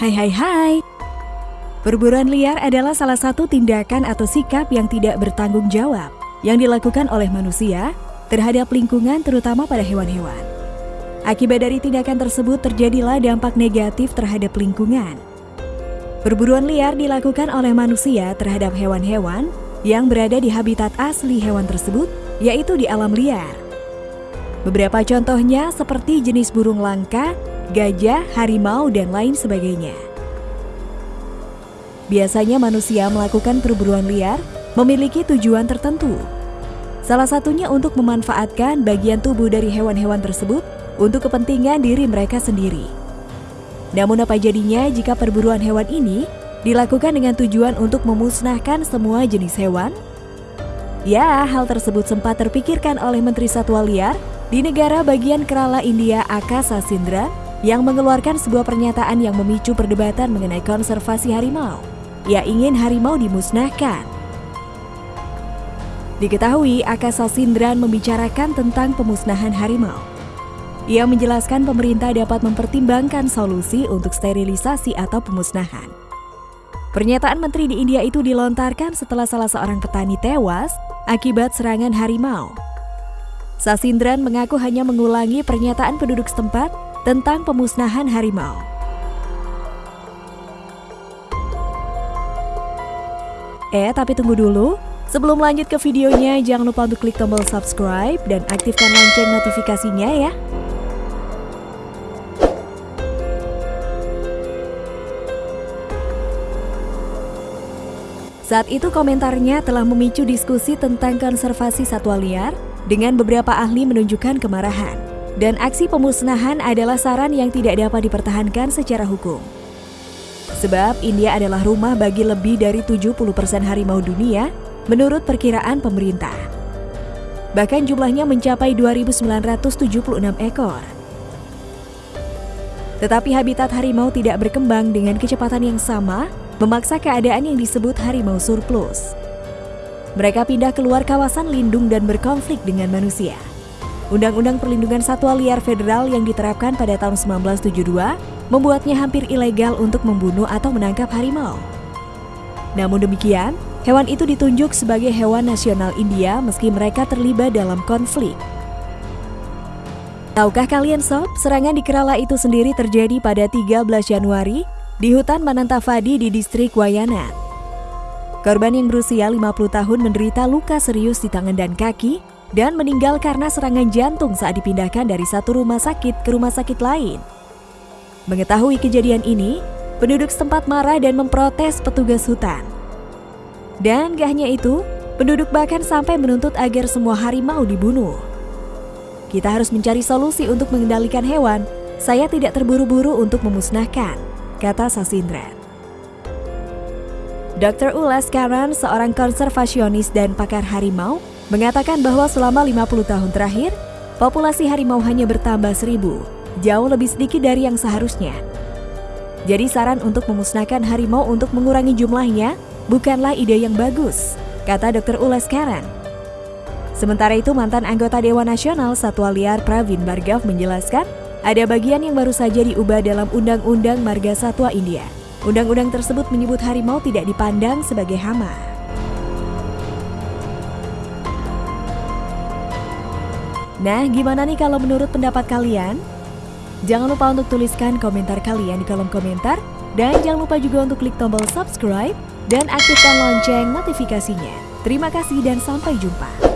Hai hai hai Perburuan liar adalah salah satu tindakan atau sikap yang tidak bertanggung jawab yang dilakukan oleh manusia terhadap lingkungan terutama pada hewan-hewan. Akibat dari tindakan tersebut terjadilah dampak negatif terhadap lingkungan. Perburuan liar dilakukan oleh manusia terhadap hewan-hewan yang berada di habitat asli hewan tersebut, yaitu di alam liar. Beberapa contohnya seperti jenis burung langka, gajah, harimau, dan lain sebagainya. Biasanya manusia melakukan perburuan liar memiliki tujuan tertentu. Salah satunya untuk memanfaatkan bagian tubuh dari hewan-hewan tersebut untuk kepentingan diri mereka sendiri. Namun apa jadinya jika perburuan hewan ini dilakukan dengan tujuan untuk memusnahkan semua jenis hewan? Ya, hal tersebut sempat terpikirkan oleh Menteri Satwa Liar di negara bagian Kerala India Akasa Sindra yang mengeluarkan sebuah pernyataan yang memicu perdebatan mengenai konservasi harimau. Ia ingin harimau dimusnahkan. Diketahui Akasa Sindran membicarakan tentang pemusnahan harimau. Ia menjelaskan pemerintah dapat mempertimbangkan solusi untuk sterilisasi atau pemusnahan. Pernyataan menteri di India itu dilontarkan setelah salah seorang petani tewas akibat serangan harimau. Sasindran mengaku hanya mengulangi pernyataan penduduk setempat tentang pemusnahan harimau. Eh, tapi tunggu dulu. Sebelum lanjut ke videonya, jangan lupa untuk klik tombol subscribe dan aktifkan lonceng notifikasinya ya. Saat itu komentarnya telah memicu diskusi tentang konservasi satwa liar dengan beberapa ahli menunjukkan kemarahan. Dan aksi pemusnahan adalah saran yang tidak dapat dipertahankan secara hukum. Sebab India adalah rumah bagi lebih dari 70% harimau dunia menurut perkiraan pemerintah. Bahkan jumlahnya mencapai 2.976 ekor. Tetapi habitat harimau tidak berkembang dengan kecepatan yang sama, memaksa keadaan yang disebut harimau surplus. Mereka pindah keluar kawasan lindung dan berkonflik dengan manusia. Undang-Undang Perlindungan Satwa Liar Federal yang diterapkan pada tahun 1972 membuatnya hampir ilegal untuk membunuh atau menangkap harimau. Namun demikian, hewan itu ditunjuk sebagai hewan nasional India meski mereka terlibat dalam konflik. Tahukah kalian sob, serangan di Kerala itu sendiri terjadi pada 13 Januari di hutan Manantavadi di distrik Wayanad. Korban yang berusia 50 tahun menderita luka serius di tangan dan kaki dan meninggal karena serangan jantung saat dipindahkan dari satu rumah sakit ke rumah sakit lain. Mengetahui kejadian ini, penduduk setempat marah dan memprotes petugas hutan. Dan gak hanya itu, penduduk bahkan sampai menuntut agar semua harimau dibunuh. Kita harus mencari solusi untuk mengendalikan hewan. Saya tidak terburu-buru untuk memusnahkan, kata Sasindra. Dr. Ulas Karan, seorang konservasionis dan pakar harimau, mengatakan bahwa selama 50 tahun terakhir, populasi harimau hanya bertambah seribu jauh lebih sedikit dari yang seharusnya. Jadi saran untuk memusnahkan harimau untuk mengurangi jumlahnya bukanlah ide yang bagus, kata Dr. Ules Karen. Sementara itu mantan anggota Dewan Nasional Satwa Liar Pravin Bargav menjelaskan, ada bagian yang baru saja diubah dalam Undang-Undang Marga Satwa India. Undang-undang tersebut menyebut harimau tidak dipandang sebagai hama. Nah, gimana nih kalau menurut pendapat kalian? Jangan lupa untuk tuliskan komentar kalian di kolom komentar dan jangan lupa juga untuk klik tombol subscribe dan aktifkan lonceng notifikasinya. Terima kasih dan sampai jumpa.